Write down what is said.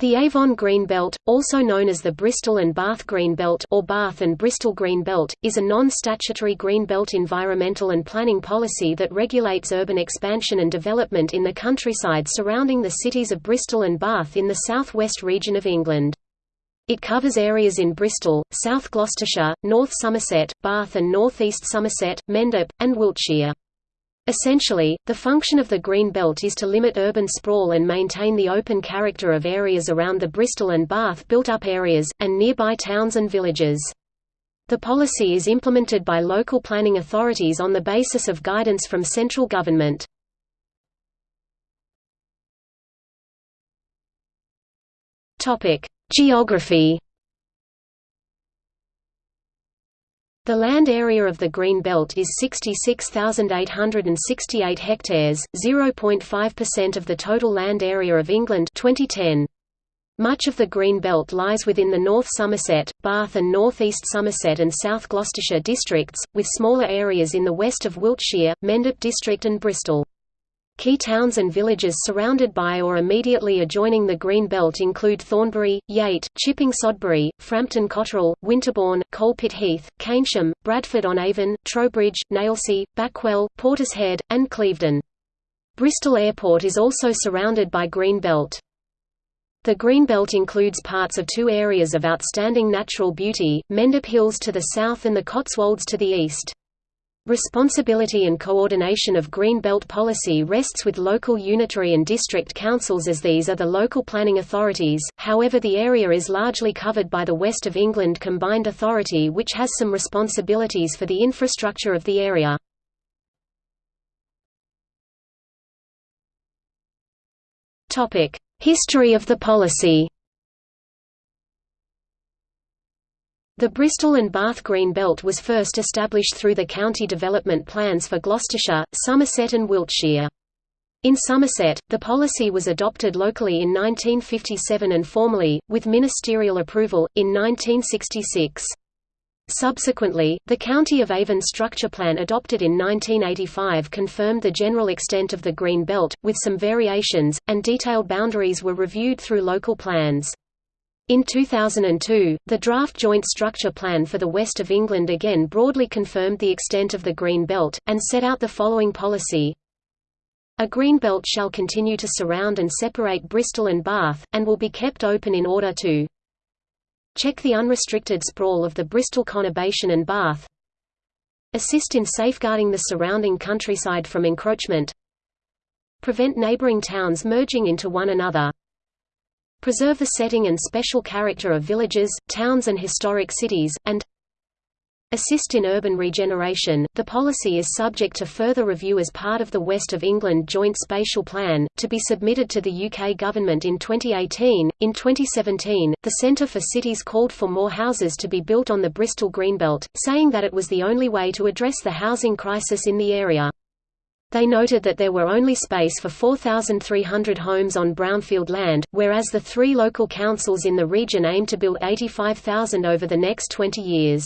The Avon Green Belt, also known as the Bristol and Bath Green Belt or Bath and Bristol Green Belt, is a non-statutory green belt environmental and planning policy that regulates urban expansion and development in the countryside surrounding the cities of Bristol and Bath in the south-west region of England. It covers areas in Bristol, South Gloucestershire, North Somerset, Bath and North East Somerset, Mendip, and Wiltshire. Essentially, the function of the Green Belt is to limit urban sprawl and maintain the open character of areas around the Bristol and Bath built-up areas, and nearby towns and villages. The policy is implemented by local planning authorities on the basis of guidance from central government. Geography The land area of the Green Belt is 66,868 hectares, 0.5% of the total land area of England 2010. Much of the Green Belt lies within the North Somerset, Bath and North East Somerset and South Gloucestershire districts, with smaller areas in the west of Wiltshire, Mendip district and Bristol. Key towns and villages surrounded by or immediately adjoining the Green Belt include Thornbury, Yate, Chipping Sodbury, Frampton Cotterell, Winterbourne, Coalpit Heath, Keynsham, Bradford-on-Avon, Trowbridge, Nailsea, Backwell, Portishead, and Clevedon. Bristol Airport is also surrounded by Green Belt. The Green Belt includes parts of two areas of outstanding natural beauty, Mendip Hills to the south and the Cotswolds to the east. Responsibility and coordination of Green Belt policy rests with local unitary and district councils as these are the local planning authorities, however the area is largely covered by the West of England Combined Authority which has some responsibilities for the infrastructure of the area. History of the policy The Bristol and Bath Green Belt was first established through the county development plans for Gloucestershire, Somerset and Wiltshire. In Somerset, the policy was adopted locally in 1957 and formally, with ministerial approval, in 1966. Subsequently, the County of Avon Structure Plan adopted in 1985 confirmed the general extent of the Green Belt, with some variations, and detailed boundaries were reviewed through local plans. In 2002, the draft Joint Structure Plan for the West of England again broadly confirmed the extent of the Green Belt, and set out the following policy. A green belt shall continue to surround and separate Bristol and Bath, and will be kept open in order to check the unrestricted sprawl of the Bristol conurbation and Bath assist in safeguarding the surrounding countryside from encroachment prevent neighbouring towns merging into one another preserve the setting and special character of villages, towns and historic cities, and assist in urban regeneration. The policy is subject to further review as part of the West of England Joint Spatial Plan, to be submitted to the UK Government in 2018. In 2017, the Centre for Cities called for more houses to be built on the Bristol Greenbelt, saying that it was the only way to address the housing crisis in the area. They noted that there were only space for 4,300 homes on brownfield land, whereas the three local councils in the region aim to build 85,000 over the next 20 years.